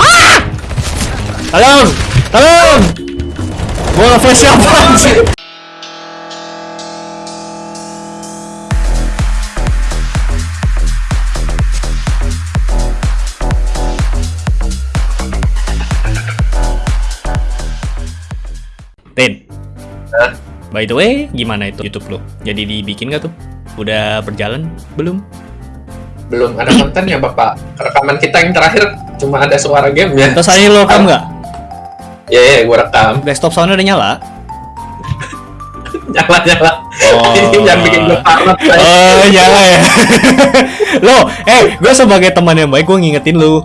Ah! Tolong! Tolong! Gua nge-flash siapa anjir? Tin, by the way, gimana itu YouTube lo? Jadi dibikin gak tuh? Udah berjalan belum? Belum ada kontennya bapak. Rekaman kita yang terakhir cuma ada suara game ya. Terus ini lo rekam nggak? Ya ya, gue rekam. Desktop soundnya udah nyala? nyala nyala. Oh. Ini jangan bikin gue parah. Oh, nyala ya. lo, eh, gue sebagai teman yang baik, gue ngingetin lu.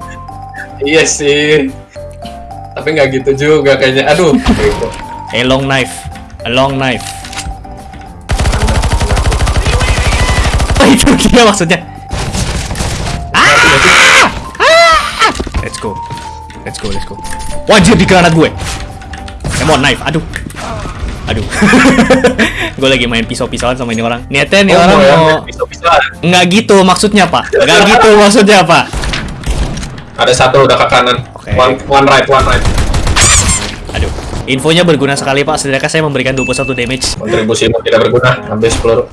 Iya sih. Tapi nggak gitu juga kayaknya. Aduh. Gitu. A long knife, a long knife. Oh, itu dia maksudnya. Ah! Let's go, let's go, let's go. Wajib di granat gue. Come on, knife. Aduh. Aduh. gue lagi main pisau-pisauan sama ini orang. Niatnya nih Oh, orang mau ya, mau pisau-pisauan. Nggak gitu maksudnya, Pak. Nggak gitu maksudnya, Pak. Ada satu udah ke kanan. Oke. One, one right, one right. Aduh. Infonya berguna sekali, Pak. Sedangkan saya memberikan 21 damage. Kontribusimu tidak berguna. Habis peluru.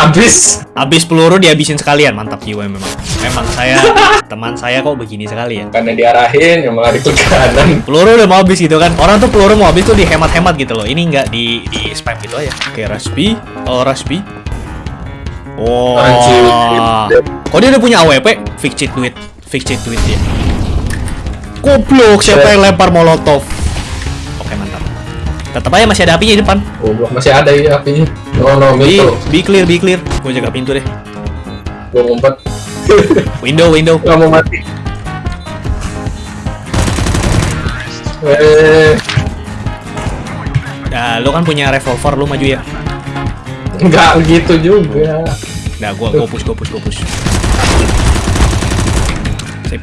Habis. Habis peluru dihabisin sekalian. Mantap jiwa memang. Memang saya teman saya kok begini sekali ya. Karena diarahin, yang malah di kanan. Peluru udah mau habis gitu kan. Orang tuh peluru mau habis tuh dihemat-hemat gitu loh. Ini nggak di di spam gitu aja. Oke, Raspi. Oh, Raspi. Wah. Anjir. Kok dia udah punya AWP? Fix cheat duit. Fix cheat duit dia. Goblok, siapa yang lempar molotov? Oke, mantap. Tetap aja masih ada apinya di depan. Oh, belum masih ada ya apinya. Oh no, Be, itu. be clear, be clear. Gue jaga pintu deh. Gue ngumpet. Window, window. Gak mau mati. Eh, Nah, lu kan punya revolver, lu maju ya. nggak gitu juga. Nah, gua gua push, gua push, gua push. Sip.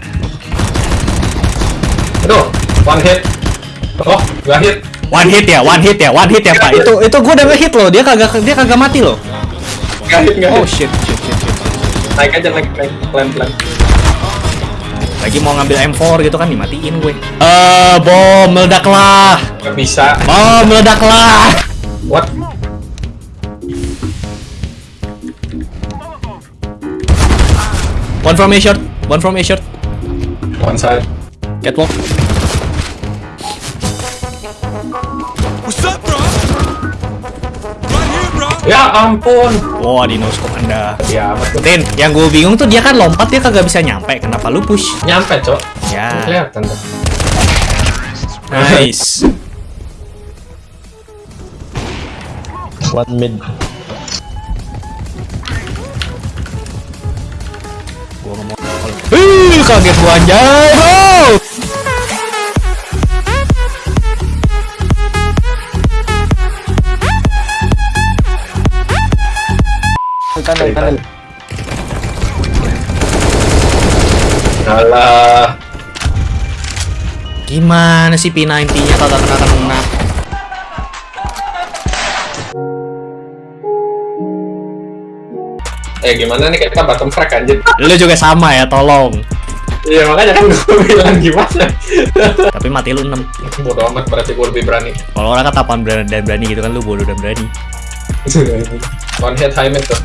Aduh, one hit. Oh, nggak hit. One hit ya, one hit ya, one hit ya, Pak. Itu itu gua udah nge-hit loh. Dia kagak dia kagak mati loh. Nggak hit, nggak Oh hit. shit, shit, shit, shit. Naik aja, naik, naik. Pelan-pelan. Lagi mau ngambil M4 gitu kan dimatiin gue. Eh, bom meledaklah. Nggak bisa. Bom meledaklah. What? One from A short, one from A short. One side. Catwalk. What's up, bro? Right here, bro. Ya ampun. Wah, scope Anda. Ya. Tin, yang gue bingung tuh dia kan lompat dia kagak bisa nyampe. Kenapa lu push? Nyampe, cok. Ya. Kelihatan tuh. Nice. One mid. Gua ngomong. Ih, kaget gua anjay, bro. Kanan. Alah. Gimana sih P90-nya kagak kena kena? Eh, gimana nih kita bottom frag anjir. Lu juga sama ya, tolong. Iya, makanya kan gue bilang gimana. Tapi mati lu 6. Bodoh amat berarti gue lebih berani. Kalau orang kata apaan berani dan berani gitu kan lu bodoh dan berani. One hit high mid tuh.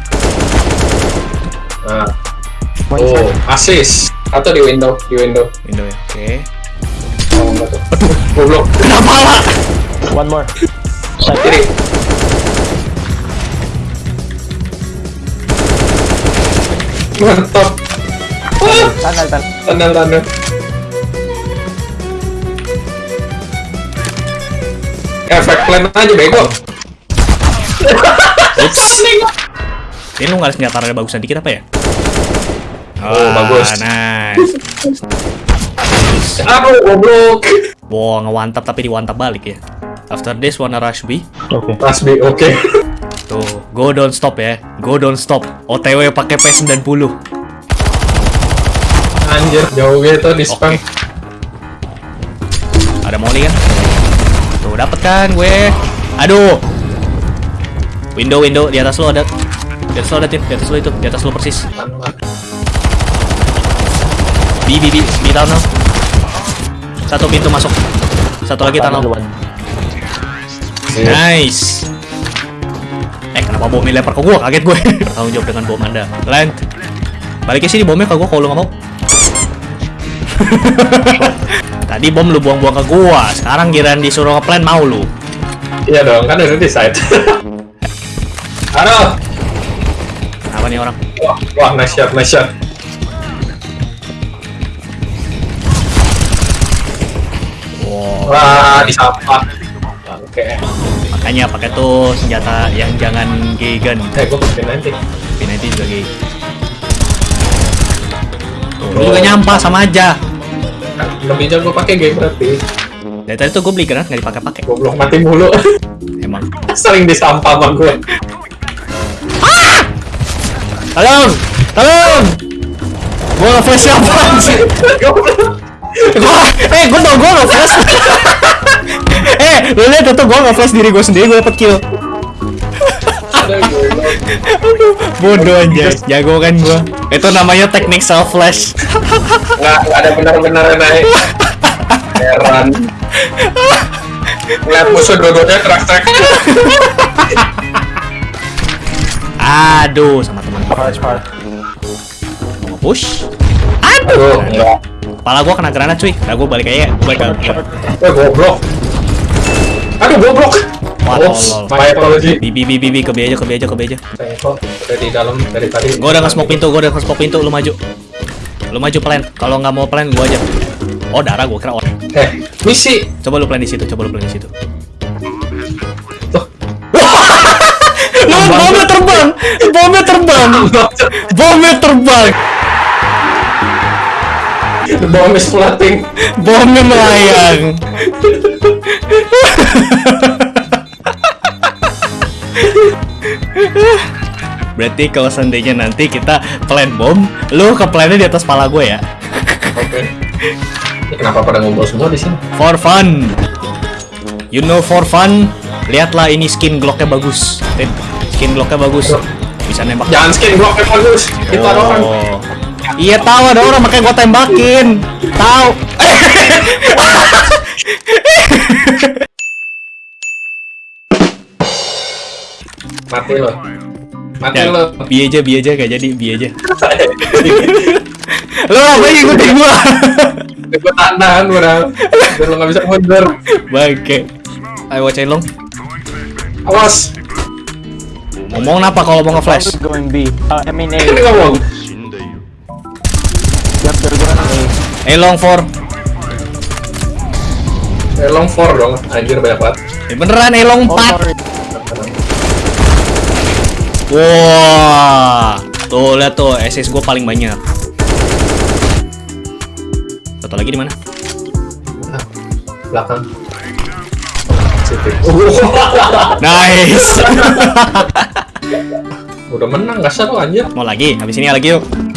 Nah. One Oh, assist. Atau di window, di window. Window ya. Oke. Oh, enggak tuh. Aduh, goblok. Kenapa lah? One more. Side. Kiri. Mantap. Tunnel, tunnel. Tandang, tandang. Efek plan aja bego. Ini lu nggak ada senjata ada bagusan dikit apa ya? Oh, bagus. Nice. Aduh, goblok. Wow, ngewantap tapi diwantap balik ya. After this wanna rush B. Oke. Mas B, oke. Tuh, go don't stop ya. Go don't stop. OTW pakai P90. Anjir, jauh gitu di spam. Oke. Ada molly kan? Tuh, dapet kan gue. Aduh. Window, window. Di atas lo ada. Di atas lo ada, Tin. Di atas lo itu. Di atas lo persis. B, Bi, bi, bi, bi tunnel. Satu pintu masuk. Satu lagi tunnel. Nice. Eh, kenapa bomnya lempar ke gua? Kaget gue. Tanggung jawab dengan bom Anda. Land. Balik ke sini bomnya ke gua kalau lu nggak mau. Tadi bom lu buang-buang ke gua. Sekarang giran disuruh ngeplan mau lu. Iya dong, kan udah di Aduh. Apa nih orang? Wah, wah, nice shot, nice shot. Wow. Wah, di sampah. Oke. Makanya pakai tuh senjata yang jangan gegen. Eh, gue pakai nanti. P90 juga gay. Tuh, lu juga nyampah sama aja. Lebih jago pakai game berarti. Dari tadi tuh gue beli granat nggak dipakai-pakai. Goblok mati mulu. Emang. Sering di sampah sama gue. Tolong! Tolong! Gue nge-flash siapa sih? Gua, eh gue tau gue nge-flash Eh, lu liat tuh gue nge-flash diri gue sendiri, gue dapet kill Aduh. Bodoh aja, jago kan gue Itu namanya teknik self-flash nggak nggak ada benar-benar naik heran ngeliat musuh dua-duanya track-track Aduh, sama teman far. Mau push. Aduh. Enggak. Kepala gue kena granat cuy. Nah gue balik aja, gue balik ke eh goblok. Aduh goblok. Wah, Oops, tolol. my apology. Bibi, bibi, bibi, ke B aja, ke B aja, ke B aja. Udah di dalam dari tadi. Gue udah nge-smoke pintu, gue udah nge-smoke pintu, lu maju. Lu maju plan, kalau nggak mau plan gue aja. Oh darah gue kira orang. Eh misi. Coba lu plan di situ, coba lu plan di situ. Tuh. Lu bomnya terbang, bomnya terbang, bomnya terbang, Bomb is floating bomnya melayang. Berarti kalau seandainya nanti kita plan bom, lu ke plannya di atas pala gue ya. oke kenapa pada ngumpul semua di sini For fun. You know for fun. Lihatlah ini skin Glocknya bagus. Skin Glocknya bagus. Bisa nembak. jangan skin kayak bagus itu ada orang Oh. Iya tahu ada orang makanya gua tembakin. Tahu. mati lo mati Ya, lo bi aja, bi aja gak jadi, bi aja. Lo apa yang ngikutin gua? gue tahan udah biar lo nggak bisa mundur Bangke. Ayo wacain long. awas Ngomong apa kalau mau nge-flash? Going B. Uh, I mean A. ini ngomong Yep, they're going A. Eh long for. eh, long four dong anjir banyak banget Eh, beneran eh long Oh, 4. sorry. Wah. Tuh lihat tuh SS gua paling banyak. Satu lagi di mana? Ah, belakang. Nice. udah menang gak seru anjir Mau lagi? Habis ini lagi yuk.